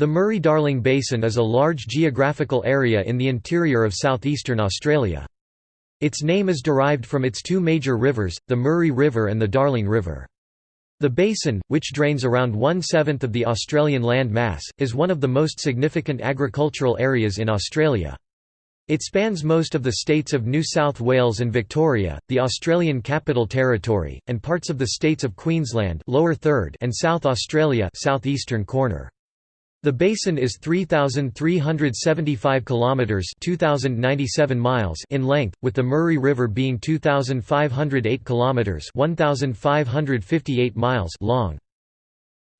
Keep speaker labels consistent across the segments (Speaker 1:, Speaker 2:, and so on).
Speaker 1: The Murray-Darling Basin is a large geographical area in the interior of southeastern Australia. Its name is derived from its two major rivers, the Murray River and the Darling River. The basin, which drains around one-seventh of the Australian land mass, is one of the most significant agricultural areas in Australia. It spans most of the states of New South Wales and Victoria, the Australian Capital Territory, and parts of the states of Queensland lower third and South Australia southeastern corner. The basin is 3375 kilometers, 2097 miles in length, with the Murray River being 2508 kilometers, 1558 miles long.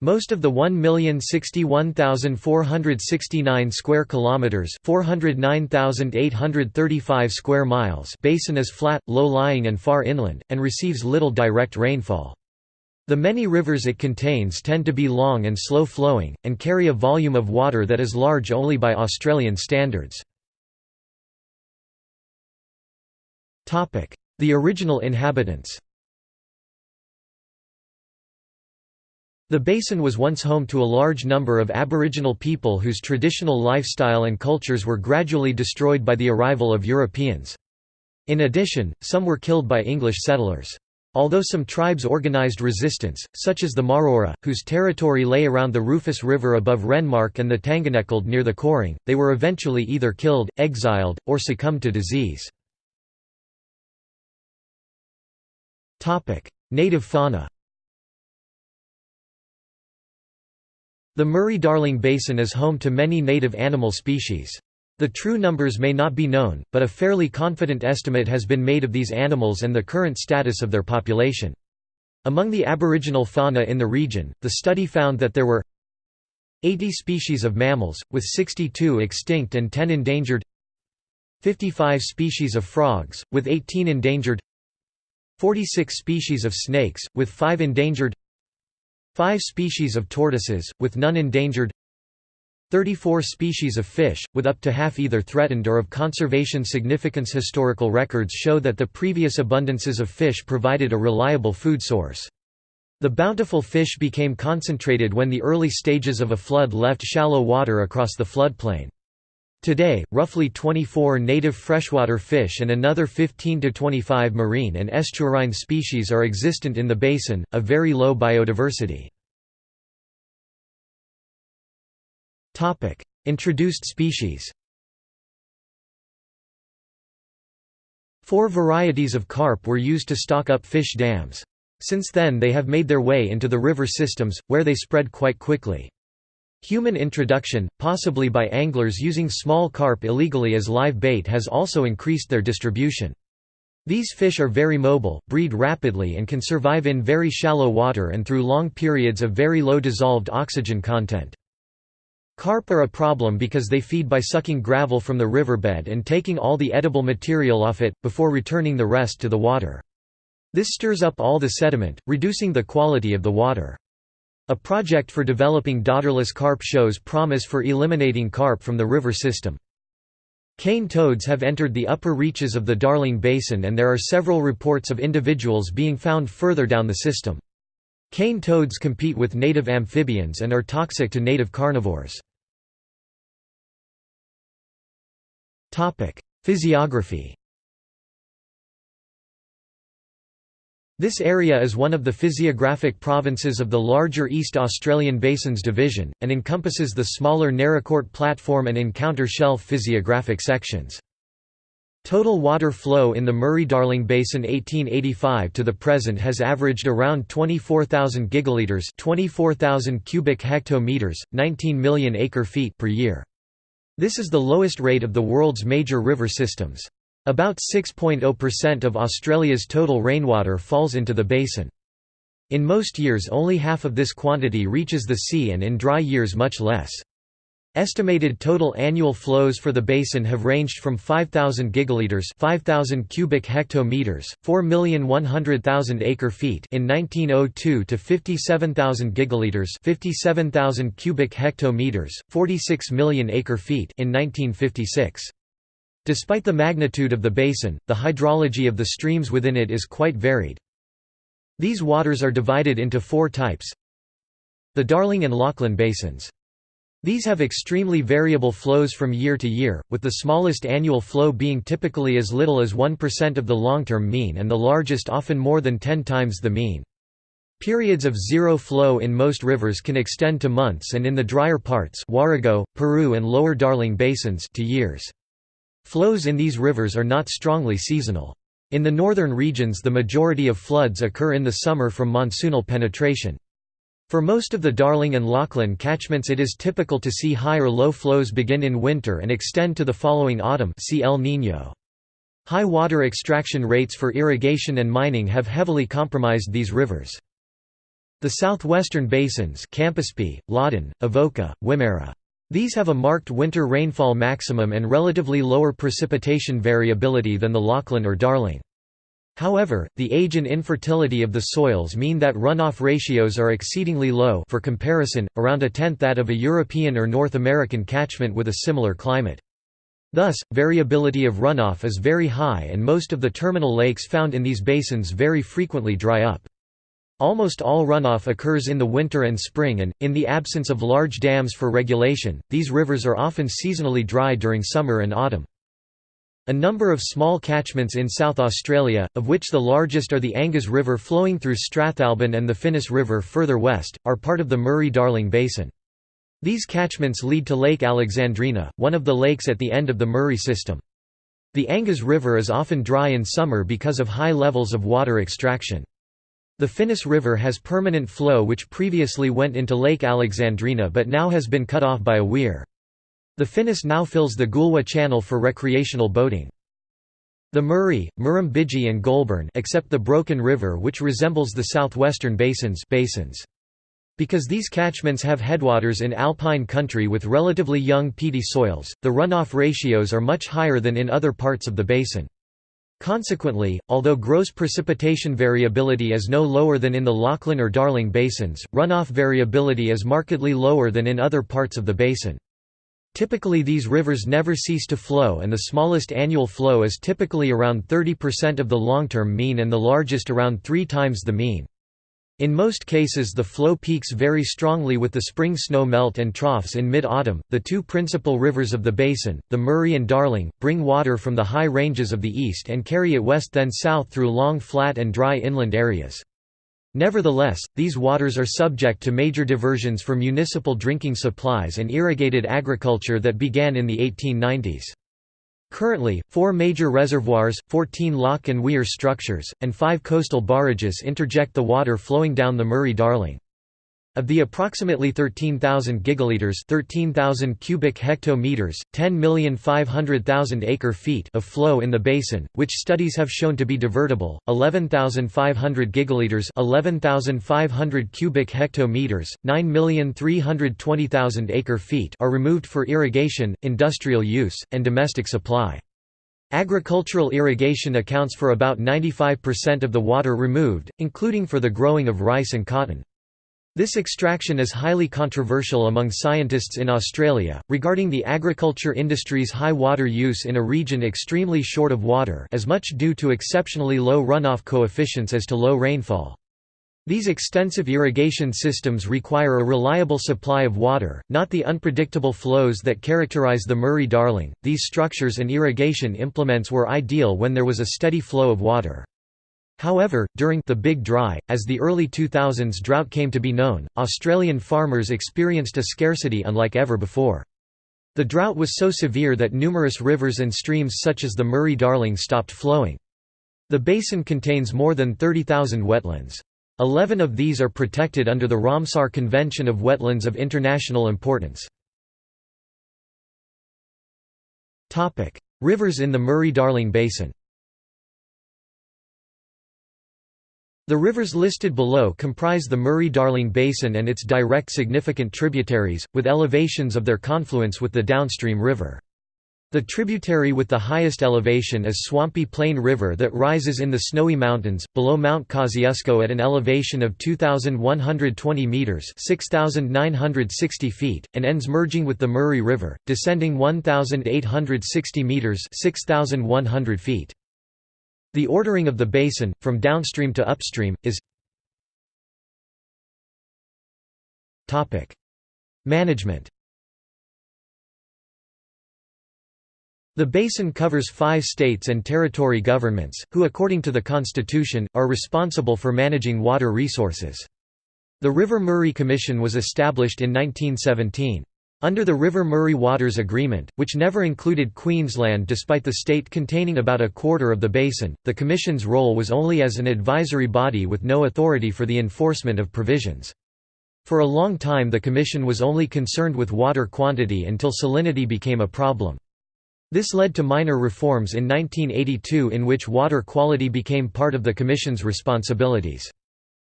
Speaker 1: Most of the 1,061,469 square kilometers, 409,835 square miles basin is flat, low-lying and far inland and receives little direct rainfall. The many rivers it contains tend to be long and slow-flowing, and carry a volume of water that is large only by Australian standards. The original inhabitants The basin was once home to a large number of Aboriginal people whose traditional lifestyle and cultures were gradually destroyed by the arrival of Europeans. In addition, some were killed by English settlers. Although some tribes organized resistance, such as the Maraura, whose territory lay around the Rufus River above Renmark and the Tanganekald near the Coorong, they were eventually either killed, exiled, or succumbed to disease. Native fauna The Murray-Darling Basin is home to many native animal species. The true numbers may not be known, but a fairly confident estimate has been made of these animals and the current status of their population. Among the aboriginal fauna in the region, the study found that there were 80 species of mammals, with 62 extinct and 10 endangered 55 species of frogs, with 18 endangered 46 species of snakes, with 5 endangered 5 species of tortoises, with none endangered 34 species of fish, with up to half either threatened or of conservation significance. Historical records show that the previous abundances of fish provided a reliable food source. The bountiful fish became concentrated when the early stages of a flood left shallow water across the floodplain. Today, roughly 24 native freshwater fish and another 15 to 25 marine and estuarine species are existent in the basin, a very low biodiversity. Introduced species Four varieties of carp were used to stock up fish dams. Since then they have made their way into the river systems, where they spread quite quickly. Human introduction, possibly by anglers using small carp illegally as live bait has also increased their distribution. These fish are very mobile, breed rapidly and can survive in very shallow water and through long periods of very low dissolved oxygen content. Carp are a problem because they feed by sucking gravel from the riverbed and taking all the edible material off it, before returning the rest to the water. This stirs up all the sediment, reducing the quality of the water. A project for developing daughterless carp shows promise for eliminating carp from the river system. Cane toads have entered the upper reaches of the Darling Basin and there are several reports of individuals being found further down the system. Cane toads compete with native amphibians and are toxic to native carnivores. Physiography This area is one of the physiographic provinces of the larger East Australian Basins Division, and encompasses the smaller Naracoorte Platform and Encounter Shelf physiographic sections. Total water flow in the Murray-Darling Basin 1885 to the present has averaged around 24,000 gigaliters 24,000 cubic hectometers, 19 million acre-feet per year. This is the lowest rate of the world's major river systems. About 6.0% of Australia's total rainwater falls into the basin. In most years only half of this quantity reaches the sea and in dry years much less. Estimated total annual flows for the basin have ranged from 5000 gigaliters, 5000 cubic hectometers, 4,100,000 acre-feet in 1902 to 57,000 gigaliters, 57,000 cubic hectometers, 46 million acre-feet in 1956. Despite the magnitude of the basin, the hydrology of the streams within it is quite varied. These waters are divided into four types. The Darling and Lachlan basins. These have extremely variable flows from year to year, with the smallest annual flow being typically as little as 1% of the long-term mean and the largest often more than 10 times the mean. Periods of zero flow in most rivers can extend to months and in the drier parts Warrego, Paroo and Lower Darling basins to years. Flows in these rivers are not strongly seasonal. In the northern regions the majority of floods occur in the summer from monsoonal penetration. For most of the Darling and Lachlan catchments it is typical to see high or low flows begin in winter and extend to the following autumn see El Niño. High water extraction rates for irrigation and mining have heavily compromised these rivers. The southwestern basins Campaspe, Loddon, Avoca, Wimmera. These have a marked winter rainfall maximum and relatively lower precipitation variability than the Lachlan or Darling. However, the age and infertility of the soils mean that runoff ratios are exceedingly low for comparison, around a tenth that of a European or North American catchment with a similar climate. Thus, variability of runoff is very high and most of the terminal lakes found in these basins very frequently dry up. Almost all runoff occurs in the winter and spring and, in the absence of large dams for regulation, these rivers are often seasonally dry during summer and autumn. A number of small catchments in South Australia, of which the largest are the Angas River flowing through Strathalbyn and the Finnis River further west, are part of the Murray-Darling Basin. These catchments lead to Lake Alexandrina, one of the lakes at the end of the Murray system. The Angas River is often dry in summer because of high levels of water extraction. The Finnis River has permanent flow which previously went into Lake Alexandrina but now has been cut off by a weir. The Finnis now fills the Goolwa Channel for recreational boating. The Murray, Murrumbidgee and Goulburn except the Broken River which resembles the southwestern basins basins. Because these catchments have headwaters in alpine country with relatively young peaty soils, the runoff ratios are much higher than in other parts of the basin. Consequently, although gross precipitation variability is no lower than in the Lachlan or Darling basins, runoff variability is markedly lower than in other parts of the basin. Typically these rivers never cease to flow and the smallest annual flow is typically around 30% of the long-term mean and the largest around three times the mean. In most cases the flow peaks very strongly with the spring snow melt and troughs in mid-autumn. The two principal rivers of the basin, the Murray and Darling, bring water from the high ranges of the east and carry it west then south through long flat and dry inland areas. Nevertheless, these waters are subject to major diversions for municipal drinking supplies and irrigated agriculture that began in the 1890s. Currently, four major reservoirs, 14 lock and weir structures, and five coastal barrages interject the water flowing down the Murray-Darling. Of the approximately 13,000 gigaliters 13,000 cubic hectometers, 10,500,000 acre-feet of flow in the basin, which studies have shown to be divertible, 11,500 gigaliters 11,500 cubic hectometers, 9,320,000 acre-feet are removed for irrigation, industrial use, and domestic supply. Agricultural irrigation accounts for about 95% of the water removed, including for the growing of rice and cotton. This extraction is highly controversial among scientists in Australia, regarding the agriculture industry's high water use in a region extremely short of water as much due to exceptionally low runoff coefficients as to low rainfall. These extensive irrigation systems require a reliable supply of water, not the unpredictable flows that characterize the Murray-Darling. These structures and irrigation implements were ideal when there was a steady flow of water. However, during the Big Dry, as the early 2000s drought came to be known, Australian farmers experienced a scarcity unlike ever before. The drought was so severe that numerous rivers and streams such as the Murray-Darling stopped flowing. The basin contains more than 30,000 wetlands. Eleven of these are protected under the Ramsar Convention of Wetlands of International Importance. Rivers in the Murray-Darling Basin The rivers listed below comprise the Murray-Darling Basin and its direct significant tributaries, with elevations of their confluence with the downstream river. The tributary with the highest elevation is Swampy Plain River that rises in the Snowy Mountains, below Mount Kosciuszko at an elevation of 2,120 metres 6,960 feet, and ends merging with the Murray River, descending 1,860 metres 6,100 feet. The ordering of the basin, from downstream to upstream, is Management The basin covers five states and territory governments, who according to the Constitution, are responsible for managing water resources. The River Murray Commission was established in 1917. Under the River Murray Waters Agreement, which never included Queensland despite the state containing about a quarter of the basin, the Commission's role was only as an advisory body with no authority for the enforcement of provisions. For a long time the Commission was only concerned with water quantity until salinity became a problem. This led to minor reforms in 1982 in which water quality became part of the Commission's responsibilities.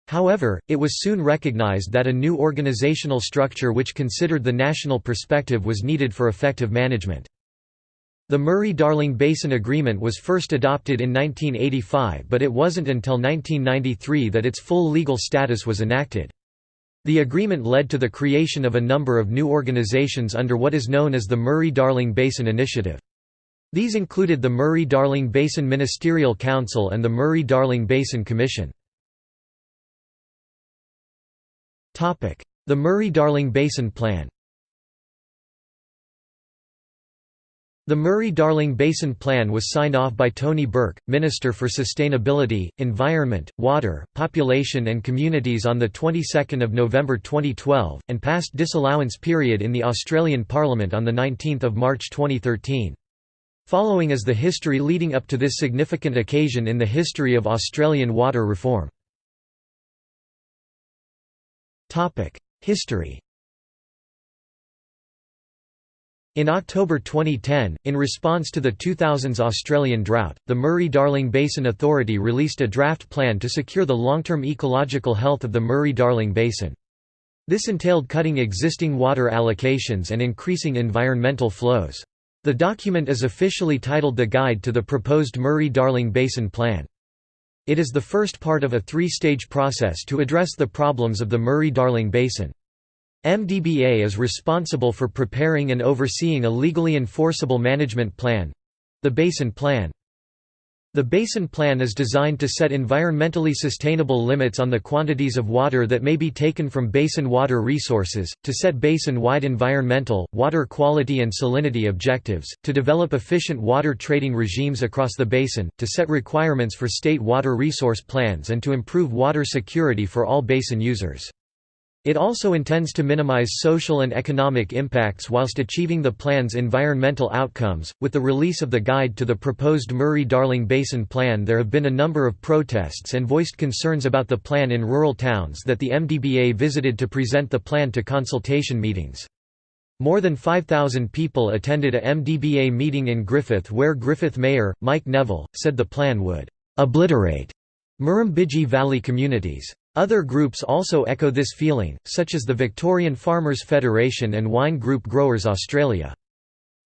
Speaker 1: However, it was soon recognized that a new organizational structure which considered the national perspective was needed for effective management. The Murray-Darling Basin Agreement was first adopted in 1985 but it wasn't until 1993 that its full legal status was enacted. The agreement led to the creation of a number of new organizations under what is known as the Murray-Darling Basin Initiative. These included the Murray-Darling Basin Ministerial Council and the Murray-Darling Basin Commission. The Murray-Darling Basin Plan The Murray-Darling Basin Plan was signed off by Tony Burke, Minister for Sustainability, Environment, Water, Population and Communities on the 22nd of November 2012 and passed disallowance period in the Australian Parliament on the 19th of March 2013. Following is the history leading up to this significant occasion in the history of Australian water reform. History In October 2010, in response to the 2000s Australian drought, the Murray-Darling Basin Authority released a draft plan to secure the long-term ecological health of the Murray-Darling Basin. This entailed cutting existing water allocations and increasing environmental flows. The document is officially titled The Guide to the Proposed Murray-Darling Basin Plan. It is the first part of a three-stage process to address the problems of the Murray-Darling Basin. MDBA is responsible for preparing and overseeing a legally enforceable management plan—the Basin Plan. The Basin Plan is designed to set environmentally sustainable limits on the quantities of water that may be taken from basin water resources, to set basin-wide environmental, water quality and salinity objectives, to develop efficient water trading regimes across the basin, to set requirements for state water resource plans and to improve water security for all basin users. It also intends to minimize social and economic impacts whilst achieving the plan's environmental outcomes. With the release of the guide to the proposed Murray Darling Basin Plan, there have been a number of protests and voiced concerns about the plan in rural towns that the MDBA visited to present the plan to consultation meetings. More than 5,000 people attended a MDBA meeting in Griffith where Griffith Mayor, Mike Neville, said the plan would obliterate Murrumbidgee Valley communities. Other groups also echo this feeling, such as the Victorian Farmers Federation and Wine Grape Growers Australia.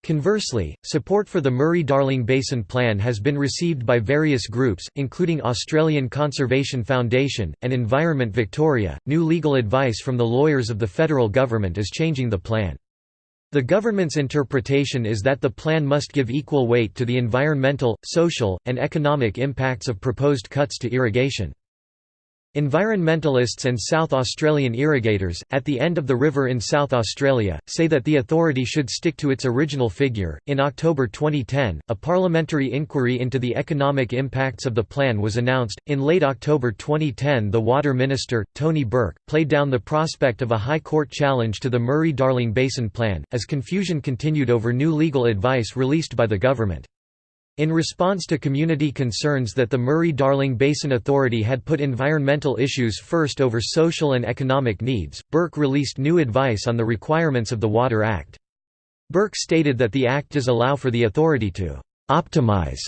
Speaker 1: Conversely, support for the Murray-Darling Basin Plan has been received by various groups, including Australian Conservation Foundation, and Environment Victoria. New legal advice from the lawyers of the federal government is changing the plan. The government's interpretation is that the plan must give equal weight to the environmental, social, and economic impacts of proposed cuts to irrigation. Environmentalists and South Australian irrigators, at the end of the river in South Australia, say that the authority should stick to its original figure. In October 2010, a parliamentary inquiry into the economic impacts of the plan was announced. In late October 2010, the Water Minister, Tony Burke, played down the prospect of a High Court challenge to the Murray Darling Basin Plan, as confusion continued over new legal advice released by the government. In response to community concerns that the Murray-Darling Basin Authority had put environmental issues first over social and economic needs, Burke released new advice on the requirements of the Water Act. Burke stated that the Act does allow for the authority to «optimize»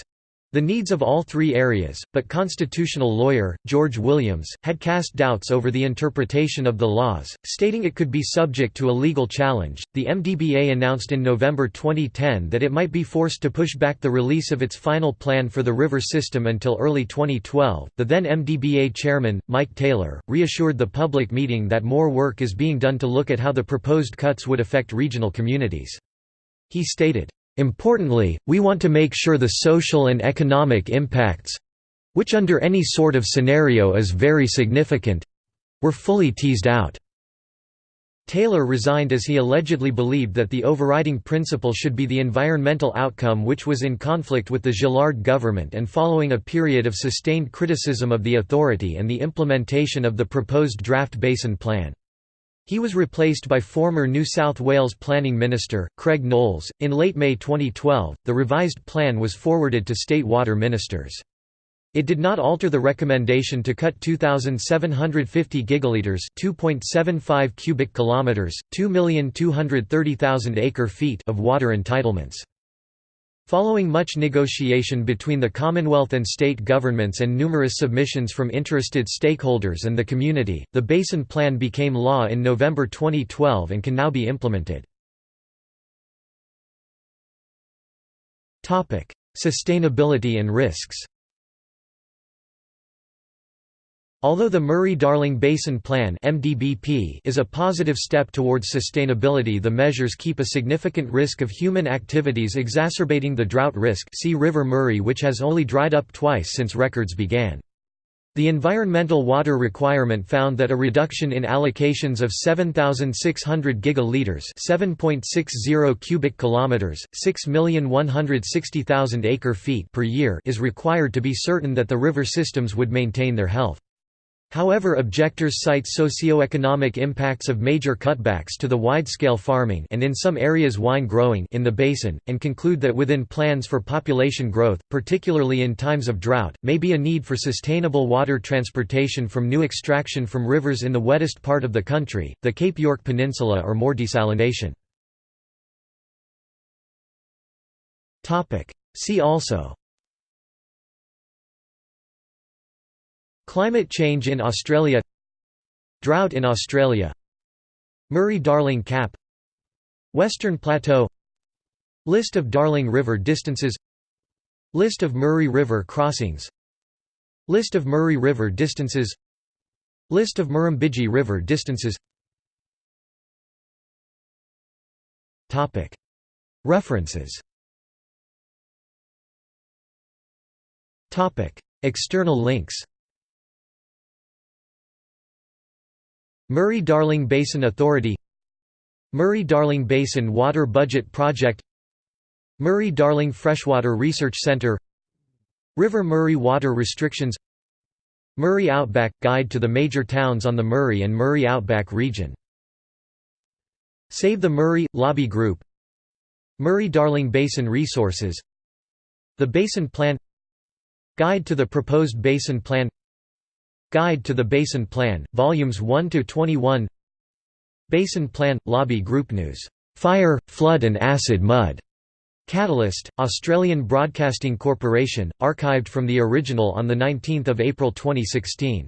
Speaker 1: the needs of all three areas, but constitutional lawyer, George Williams, had cast doubts over the interpretation of the laws, stating it could be subject to a legal challenge. The MDBA announced in November 2010 that it might be forced to push back the release of its final plan for the river system until early 2012. The then MDBA chairman, Mike Taylor, reassured the public meeting that more work is being done to look at how the proposed cuts would affect regional communities. He stated, Importantly, we want to make sure the social and economic impacts—which under any sort of scenario is very significant—were fully teased out. Taylor resigned as he allegedly believed that the overriding principle should be the environmental outcome which was in conflict with the Gillard government and following a period of sustained criticism of the authority and the implementation of the proposed draft basin plan. He was replaced by former New South Wales Planning Minister, Craig Knowles. In late May 2012, the revised plan was forwarded to state water ministers. It did not alter the recommendation to cut 2750 gigaliters, 2.75 cubic kilometers, 2,230,000 acre-feet of water entitlements. Following much negotiation between the Commonwealth and state governments and numerous submissions from interested stakeholders and the community, the Basin Plan became law in November 2012 and can now be implemented. Sustainability and risks Although the Murray-Darling Basin Plan is a positive step towards sustainability the measures keep a significant risk of human activities exacerbating the drought risk see River Murray which has only dried up twice since records began. The environmental water requirement found that a reduction in allocations of 7600 gigaliters, 7.60 cubic kilometers, 6,160,000 acre-feet per year is required to be certain that the river systems would maintain their health. However objectors cite socio-economic impacts of major cutbacks to the wide-scale farming and in some areas wine growing in the basin, and conclude that within plans for population growth, particularly in times of drought, may be a need for sustainable water transportation from new extraction from rivers in the wettest part of the country, the Cape York Peninsula or more desalination. See also Climate change in Australia. Drought in Australia. Murray-Darling Cap. Western Plateau. List of Darling River distances. List of Murray River crossings. List of Murray River distances. List of Murrumbidgee River distances. References. External links Murray-Darling Basin Authority Murray-Darling Basin Water Budget Project Murray-Darling Freshwater Research Centre River Murray Water Restrictions Murray Outback – Guide to the major towns on the Murray and Murray Outback region Save the Murray – Lobby Group Murray-Darling Basin Resources The Basin Plan Guide to the proposed Basin Plan Guide to the Basin Plan, Volumes 1–21 Basin Plan – Lobby Group News. "'Fire, Flood and Acid Mud' Catalyst, Australian Broadcasting Corporation, archived from the original on 19 April 2016.